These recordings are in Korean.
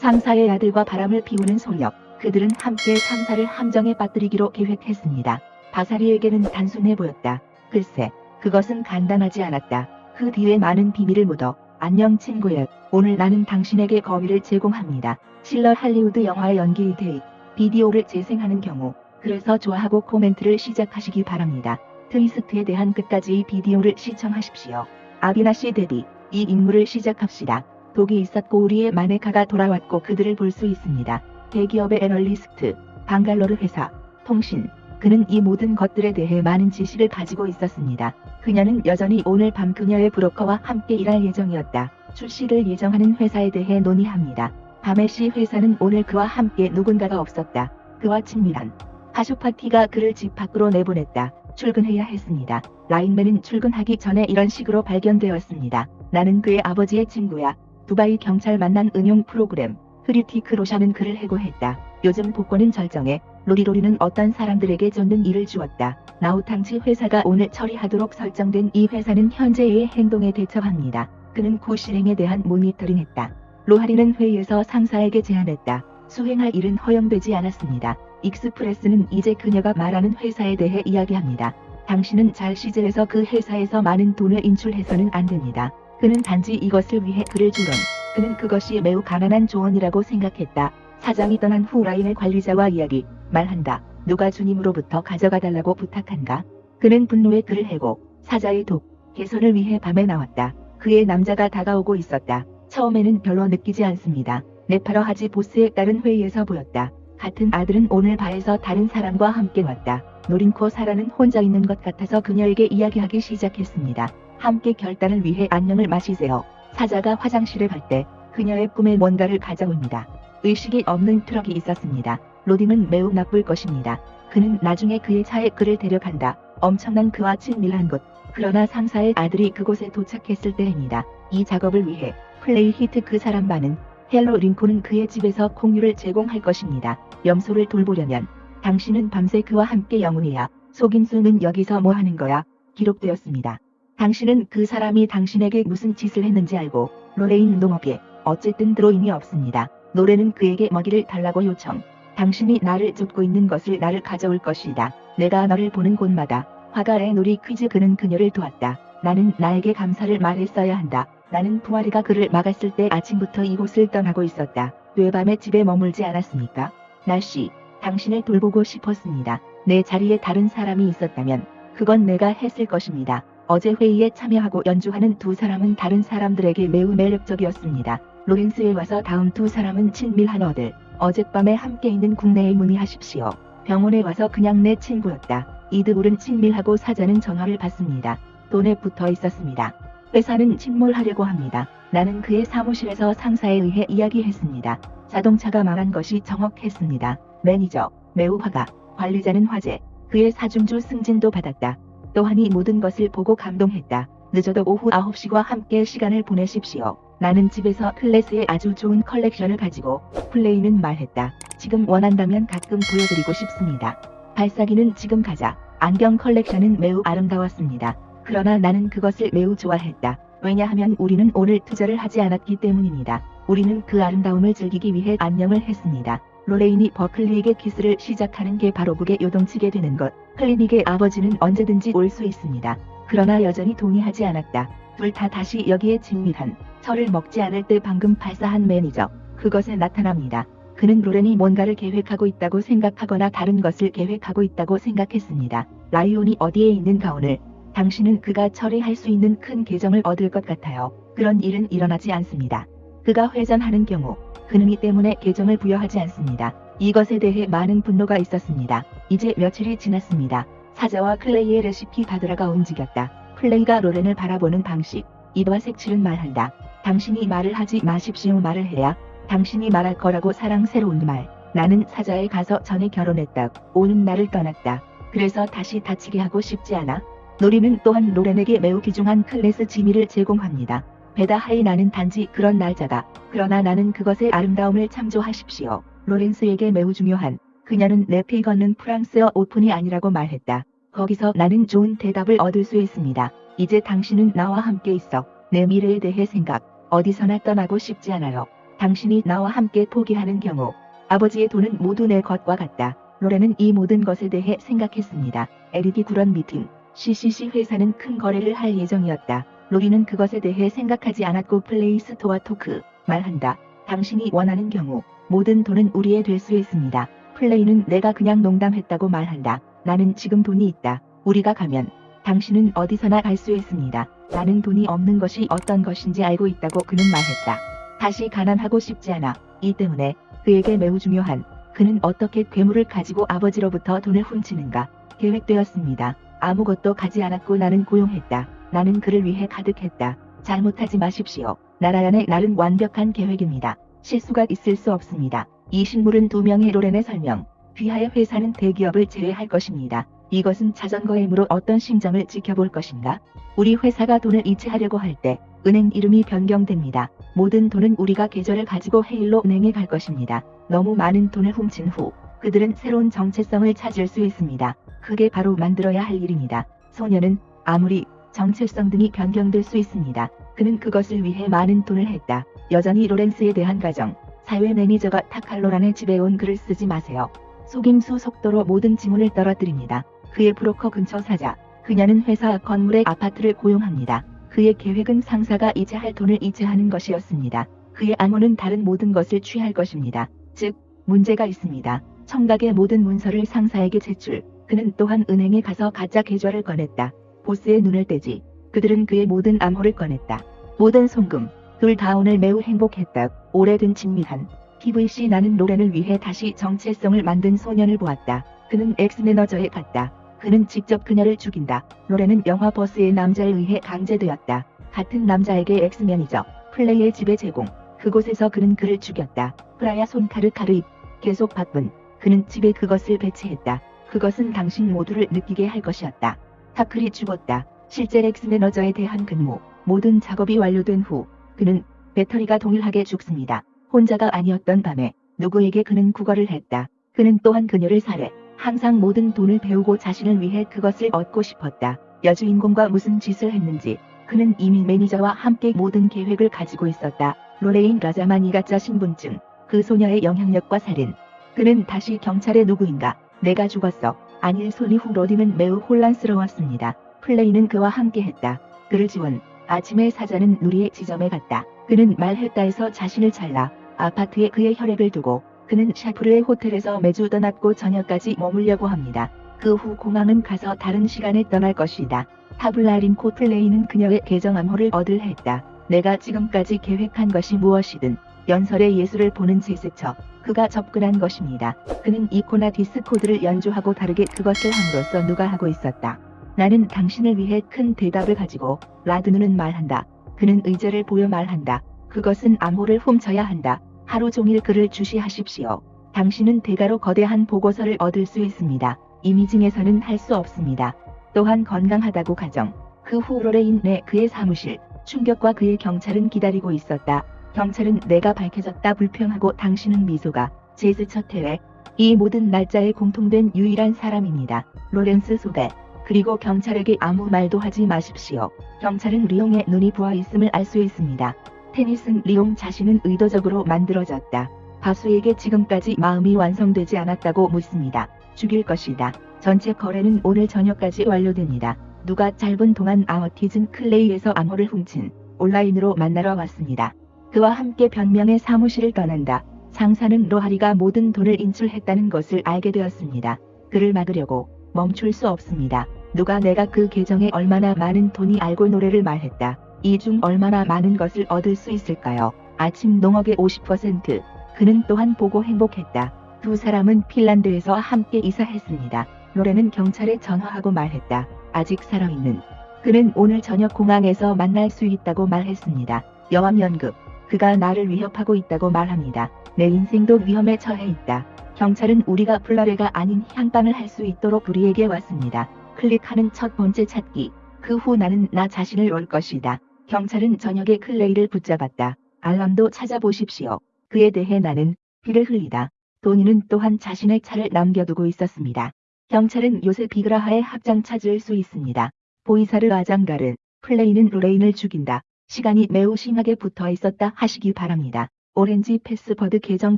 상사의 아들과 바람을 피우는 소녀. 그들은 함께 상사를 함정에 빠뜨리기로 계획했습니다. 바사리에게는 단순해 보였다. 글쎄, 그것은 간단하지 않았다. 그 뒤에 많은 비밀을 묻어 안녕 친구야. 오늘 나는 당신에게 거위를 제공합니다. 실러 할리우드 영화의 연기 데이 비디오를 재생하는 경우 그래서 좋아하고 코멘트를 시작하시기 바랍니다. 트위스트에 대한 끝까지 비디오를 시청하십시오. 아비나시 데뷔 이 임무를 시작합시다. 독이 있었고 우리의 마네카가 돌아왔고 그들을 볼 수 있습니다. 대기업의 애널리스트, 방갈로르 회사, 통신, 그는 이 모든 것들에 대해 많은 지식을 가지고 있었습니다. 그녀는 여전히 오늘 밤 그녀의 브로커와 함께 일할 예정이었다. 출시를 예정하는 회사에 대해 논의합니다. 밤에시 회사는 오늘 그와 함께 누군가가 없었다. 그와 친밀한 하쇼 파티가 그를 집 밖으로 내보냈다. 출근해야 했습니다. 라인맨은 출근하기 전에 이런 식으로 발견되었습니다. 나는 그의 아버지의 친구야. 두바이 경찰 만난 응용 프로그램. 흐리티크 로샤는 그를 해고했다. 요즘 복권은 절정해. 로리로리는 어떤 사람들에게 쫓는 일을 주었다. 나우탕치 회사가 오늘 처리하도록 설정된 이 회사는 현재의 행동에 대처합니다. 그는 고 실행에 대한 모니터링했다. 로하리는 회의에서 상사에게 제안했다. 수행할 일은 허용되지 않았습니다. 익스프레스는 이제 그녀가 말하는 회사에 대해 이야기합니다. 당신은 잘 시절에서 그 회사에서 많은 돈을 인출해서는 안 됩니다. 그는 단지 이것을 위해 그를 주론. 그는 그것이 매우 가난한 조언이라고 생각했다. 사장이 떠난 후 라인의 관리자와 이야기, 말한다. 누가 주님으로부터 가져가달라고 부탁한가? 그는 분노에 그를 해고, 사자의 독, 개선을 위해 밤에 나왔다. 그의 남자가 다가오고 있었다. 처음에는 별로 느끼지 않습니다. 네파러 하지 보스에 따른 회의에서 보였다. 같은 아들은 오늘 바에서 다른 사람과 함께 왔다. 노린코 사라는 혼자 있는 것 같아서 그녀에게 이야기하기 시작했습니다. 함께 결단을 위해 안녕을 마시세요. 사자가 화장실에 갈때 그녀의 꿈에 뭔가를 가져옵니다. 의식이 없는 트럭이 있었습니다. 로딩은 매우 나쁠 것입니다. 그는 나중에 그의 차에 그를 데려간다. 엄청난 그와 친밀한 곳. 그러나 상사의 아들이 그곳에 도착했을 때입니다. 이 작업을 위해 플레이 히트 그 사람 반은 헬로 링콘은 그의 집에서 공유를 제공할 것입니다. 염소를 돌보려면 당신은 밤새 그와 함께 영웅이야. 속임수는 여기서 뭐 하는 거야? 기록되었습니다. 당신은 그 사람이 당신에게 무슨 짓을 했는지 알고 로레인 농업에 어쨌든 들어임이 없습니다. 노래는 그에게 먹이를 달라고 요청. 당신이 나를 쫓고 있는 것을 나를 가져올 것이다. 내가 너를 보는 곳마다 화가의 놀이 퀴즈 그는 그녀를 도왔다. 나는 나에게 감사를 말했어야 한다. 나는 부활이가 그를 막았을 때 아침부터 이곳을 떠나고 있었다. 왜 밤에 집에 머물지 않았습니까? 날씨, 당신을 돌보고 싶었습니다. 내 자리에 다른 사람이 있었다면 그건 내가 했을 것입니다. 어제 회의에 참여하고 연주하는 두 사람은 다른 사람들에게 매우 매력적이었습니다. 로렌스에 와서 다음 두 사람은 친밀한 어들. 어젯밤에 함께 있는 국내에 문의하십시오. 병원에 와서 그냥 내 친구였다. 이드불은 친밀하고 사자는 전화를 받습니다. 돈에 붙어 있었습니다. 회사는 침몰하려고 합니다. 나는 그의 사무실에서 상사에 의해 이야기했습니다. 자동차가 망한 것이 정확했습니다. 매니저, 매우 화가, 관리자는 화제, 그의 사중주 승진도 받았다. 또한 이 모든 것을 보고 감동했다. 늦어도 오후 9시와 함께 시간을 보내십시오. 나는 집에서 클래스의 아주 좋은 컬렉션을 가지고 플레이는 말했다. 지금 원한다면 가끔 보여드리고 싶습니다. 발사기는 지금 가자. 안경 컬렉션은 매우 아름다웠습니다. 그러나 나는 그것을 매우 좋아했다. 왜냐하면 우리는 오늘 투자를 하지 않았기 때문입니다. 우리는 그 아름다움을 즐기기 위해 안녕을 했습니다. 로레인이 버클리에게 키스를 시작하는 게 바로 북에 요동치게 되는 것. 클리닉의 아버지는 언제든지 올 수 있습니다. 그러나 여전히 동의하지 않았다. 둘 다 다시 여기에 친밀한 철을 먹지 않을 때 방금 발사한 매니저. 그것에 나타납니다. 그는 로렌이 뭔가를 계획하고 있다고 생각하거나 다른 것을 계획하고 있다고 생각했습니다. 라이온이 어디에 있는가 오늘. 당신은 그가 처리할 수 있는 큰 계정을 얻을 것 같아요. 그런 일은 일어나지 않습니다. 그가 회전하는 경우 그는 이 때문에 계정을 부여하지 않습니다. 이것에 대해 많은 분노가 있었습니다. 이제 며칠이 지났습니다. 사자와 클레이의 레시피 바드라가 움직였다. 플레이가 로렌을 바라보는 방식. 이와 색칠은 말한다. 당신이 말을 하지 마십시오 말을 해야 당신이 말할 거라고 사랑스러운 말. 나는 사자에 가서 전에 결혼했다. 오는 날을 떠났다. 그래서 다시 다치게 하고 싶지 않아. 노리는 또한 로렌에게 매우 귀중한 클래스 지미를 제공합니다. 베다 하이 나는 단지 그런 날짜다. 그러나 나는 그것의 아름다움을 참조하십시오. 로렌스에게 매우 중요한 그녀는 내피 걷는 프랑스어 오픈이 아니라고 말했다. 거기서 나는 좋은 대답을 얻을 수 있습니다. 이제 당신은 나와 함께 있어. 내 미래에 대해 생각. 어디서나 떠나고 싶지 않아요. 당신이 나와 함께 포기하는 경우 아버지의 돈은 모두 내 것과 같다. 로렌은 이 모든 것에 대해 생각했습니다. 에릭이 구런 미팅, CCC 회사는 큰 거래를 할 예정이었다. 로리는 그것에 대해 생각하지 않았고 플레이스토어 토크, 말한다. 당신이 원하는 경우 모든 돈은 우리의 될 수 있습니다. 플레이는 내가 그냥 농담했다고 말한다. 나는 지금 돈이 있다. 우리가 가면 당신은 어디서나 갈 수 있습니다. 나는 돈이 없는 것이 어떤 것인지 알고 있다고 그는 말했다. 다시 가난하고 싶지 않아. 이 때문에 그에게 매우 중요한 그는 어떻게 괴물을 가지고 아버지로부터 돈을 훔치는가 계획되었습니다. 아무것도 가지 않았고 나는 고용했다. 나는 그를 위해 가득했다. 잘못하지 마십시오. 나라연의 날은 완벽한 계획입니다. 실수가 있을 수 없습니다. 이 식물은 두 명의 로렌의 설명. 귀하의 회사는 대기업을 제외할 것입니다. 이것은 자전거 힘으로 어떤 심정을 지켜볼 것인가? 우리 회사가 돈을 이체하려고 할 때 은행 이름이 변경됩니다. 모든 돈은 우리가 계좌를 가지고 헤일로 은행에 갈 것입니다. 너무 많은 돈을 훔친 후 그들은 새로운 정체성을 찾을 수 있습니다. 그게 바로 만들어야 할 일입니다. 소녀는 아무리 정체성 등이 변경될 수 있습니다. 그는 그것을 위해 많은 돈을 했다. 여전히 로렌스에 대한 가정, 사회 매니저가 타칼로란의 집에 온 글을 쓰지 마세요. 속임수 속도로 모든 지문을 떨어뜨립니다. 그의 브로커 근처 사자. 그녀는 회사 건물의 아파트를 고용합니다. 그의 계획은 상사가 이체할 돈을 이체하는 것이었습니다. 그의 암호는 다른 모든 것을 취할 것입니다. 즉, 문제가 있습니다. 청각의 모든 문서를 상사에게 제출. 그는 또한 은행에 가서 가짜 계좌를 꺼냈다. 보스의 눈을 떼지. 그들은 그의 모든 암호를 꺼냈다. 모든 송금. 둘 다 오늘 매우 행복했다. 오래된 친밀한. PVC 나는 로렌을 위해 다시 정체성을 만든 소년을 보았다. 그는 엑스매너저에 갔다. 그는 직접 그녀를 죽인다. 로렌은 영화 버스의 남자에 의해 강제되었다. 같은 남자에게 엑스매니저, 플레이의 지배 제공. 그곳에서 그는 그를 죽였다. 프라야 손카르 카르입. 계속 바쁜. 그는 집에 그것을 배치했다. 그것은 당신 모두를 느끼게 할 것이었다. 타클이 죽었다. 실제 엑스매너저에 대한 근무. 모든 작업이 완료된 후 그는 배터리가 동일하게 죽습니다. 혼자가 아니었던 밤에 누구에게 그는 구걸을 했다. 그는 또한 그녀를 살해. 항상 모든 돈을 배우고 자신을 위해 그것을 얻고 싶었다. 여주인공과 무슨 짓을 했는지 그는 이미 매니저와 함께 모든 계획을 가지고 있었다. 로레인 라자마니 가짜 신분증, 그 소녀의 영향력과 살인. 그는 다시 경찰의 누구인가? 내가 죽었어. 아닐 소니 후 로디는 매우 혼란스러웠습니다. 플레이는 그와 함께했다. 그를 지원. 아침에 사자는 누리의 지점에 갔다. 그는 말했다에서 자신을 잘라 아파트에 그의 혈액을 두고 그는 샤프르의 호텔에서 매주 떠났고 저녁까지 머물려고 합니다. 그 후 공항은 가서 다른 시간에 떠날 것이다. 타블라린 코플레이는 그녀의 계정 암호를 얻을 했다. 내가 지금까지 계획한 것이 무엇이든 연설의 예술을 보는 제스처. 그가 접근한 것입니다. 그는 이코나 디스코드를 연주하고 다르게 그것을 함으로써 누가 하고 있었다. 나는 당신을 위해 큰 대답을 가지고 라드누는 말한다. 그는 의제를 보여 말한다. 그것은 암호를 훔쳐야 한다. 하루 종일 그를 주시하십시오. 당신은 대가로 거대한 보고서를 얻을 수 있습니다. 이미징에서는 할 수 없습니다. 또한 건강하다고 가정. 그 후 로레인 내 그의 사무실. 충격과 그의 경찰은 기다리고 있었다. 경찰은 내가 밝혀졌다 불평하고 당신은 미소가 제스처 태회. 이 모든 날짜에 공통된 유일한 사람입니다. 로렌스 소대. 그리고 경찰에게 아무 말도 하지 마십시오. 경찰은 리옹의 눈이 부어 있음을 알 수 있습니다. 테니슨 리옹 자신은 의도적으로 만들어졌다. 바수에게 지금까지 마음이 완성되지 않았다고 묻습니다. 죽일 것이다. 전체 거래는 오늘 저녁까지 완료됩니다. 누가 짧은 동안 아워티즌 클레이에서 암호를 훔친 온라인으로 만나러 왔습니다. 그와 함께 변명의 사무실을 떠난다. 상사는 로하리가 모든 돈을 인출했다는 것을 알게 되었습니다. 그를 막으려고 멈출 수 없습니다. 누가 내가 그 계정에 얼마나 많은 돈이 알고 노래를 말했다. 이 중 얼마나 많은 것을 얻을 수 있을까요? 아침 농업의 50%. 그는 또한 보고 행복했다. 두 사람은 핀란드에서 함께 이사했습니다. 로렌은 경찰에 전화하고 말했다. 아직 살아있는. 그는 오늘 저녁 공항에서 만날 수 있다고 말했습니다. 여왕 연극. 그가 나를 위협하고 있다고 말합니다. 내 인생도 위험에 처해 있다. 경찰은 우리가 플라레가 아닌 향방을 할 수 있도록 우리에게 왔습니다. 클릭하는 첫 번째 찾기. 그 후 나는 나 자신을 올 것이다. 경찰은 저녁에 클레이를 붙잡았다. 알람도 찾아보십시오. 그에 대해 나는 피를 흘리다. 도니는 또한 자신의 차를 남겨두고 있었습니다. 경찰은 요새 비그라하의 합장 찾을 수 있습니다. 보이사르 아장가르, 플레이는 루레인을 죽인다. 시간이 매우 심하게 붙어 있었다 하시기 바랍니다. 오렌지 패스버드 계정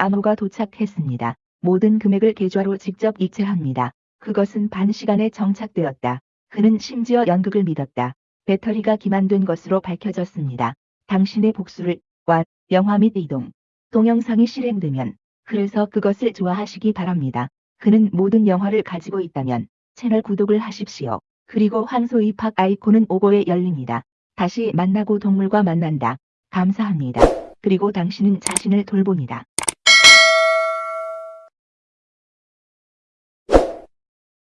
암호가 도착했습니다. 모든 금액을 계좌로 직접 이체합니다. 그것은 반 시간에 정착되었다. 그는 심지어 연극을 믿었다. 배터리가 기만된 것으로 밝혀졌습니다. 당신의 복수를 와 영화 및 이동 동영상이 실행되면 그래서 그것을 좋아하시기 바랍니다. 그는 모든 영화를 가지고 있다면 채널 구독을 하십시오. 그리고 황소 입학 아이콘은 오고에 열립니다. 다시 만나고 동물과 만난다. 감사합니다. 그리고 당신은 자신을 돌봅니다.